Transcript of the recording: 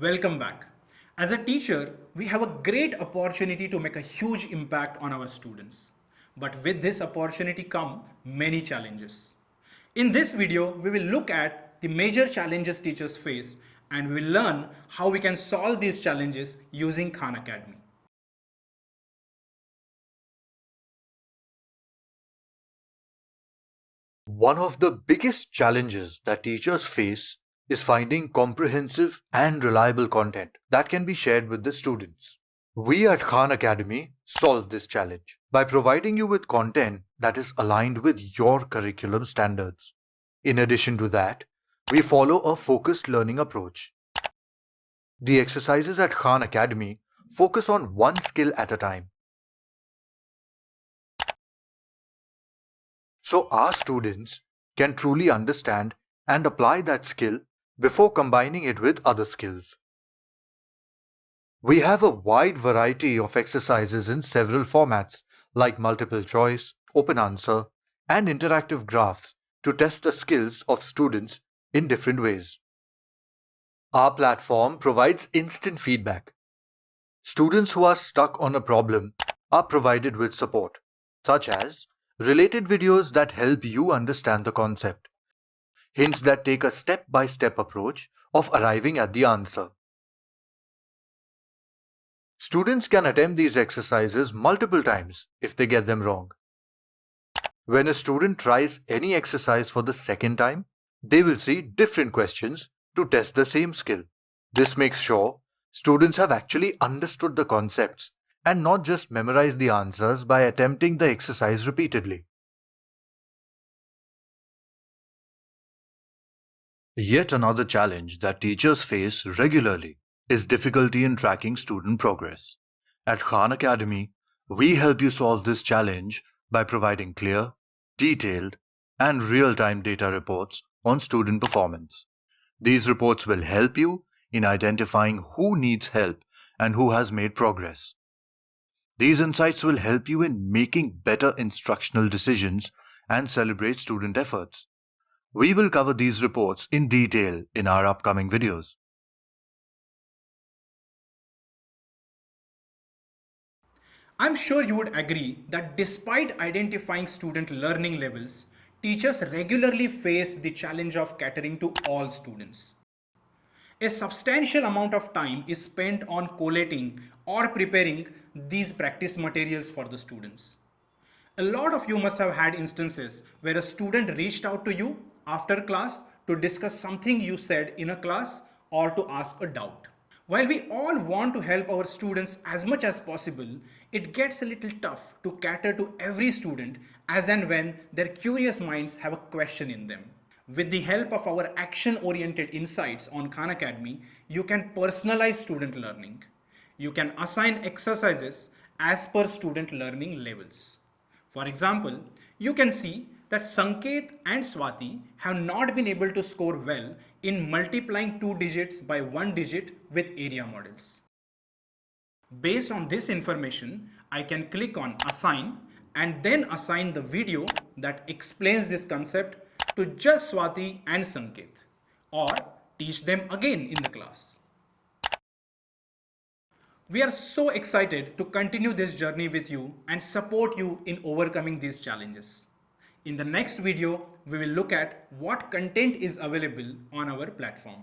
Welcome back. As a teacher, we have a great opportunity to make a huge impact on our students. But with this opportunity come many challenges. In this video, we will look at the major challenges teachers face and we will learn how we can solve these challenges using Khan Academy. One of the biggest challenges that teachers face is finding comprehensive and reliable content that can be shared with the students. We at Khan Academy solve this challenge by providing you with content that is aligned with your curriculum standards. In addition to that, we follow a focused learning approach. The exercises at Khan Academy focus on one skill at a time. So our students can truly understand and apply that skill before combining it with other skills. We have a wide variety of exercises in several formats like multiple choice, open answer, and interactive graphs to test the skills of students in different ways. Our platform provides instant feedback. Students who are stuck on a problem are provided with support, such as related videos that help you understand the concept, hints that take a step-by-step approach of arriving at the answer. Students can attempt these exercises multiple times if they get them wrong. When a student tries any exercise for the second time, they will see different questions to test the same skill. This makes sure students have actually understood the concepts and not just memorize the answers by attempting the exercise repeatedly. Yet another challenge that teachers face regularly is difficulty in tracking student progress. At Khan Academy, we help you solve this challenge by providing clear, detailed, and real-time data reports on student performance. These reports will help you in identifying who needs help and who has made progress. These insights will help you in making better instructional decisions and celebrate student efforts. We will cover these reports in detail in our upcoming videos. I'm sure you would agree that despite identifying student learning levels, teachers regularly face the challenge of catering to all students. A substantial amount of time is spent on collating or preparing these practice materials for the students. A lot of you must have had instances where a student reached out to you after class to discuss something you said in a class or to ask a doubt. While we all want to help our students as much as possible, it gets a little tough to cater to every student as and when their curious minds have a question in them. With the help of our action-oriented insights on Khan Academy, you can personalize student learning. You can assign exercises as per student learning levels. For example, you can see that Sanket and Swati have not been able to score well in multiplying two digits by one digit with area models. Based on this information, I can click on assign and then assign the video that explains this concept to just Swati and Sanket or teach them again in the class. We are so excited to continue this journey with you and support you in overcoming these challenges. In the next video, we will look at what content is available on our platform.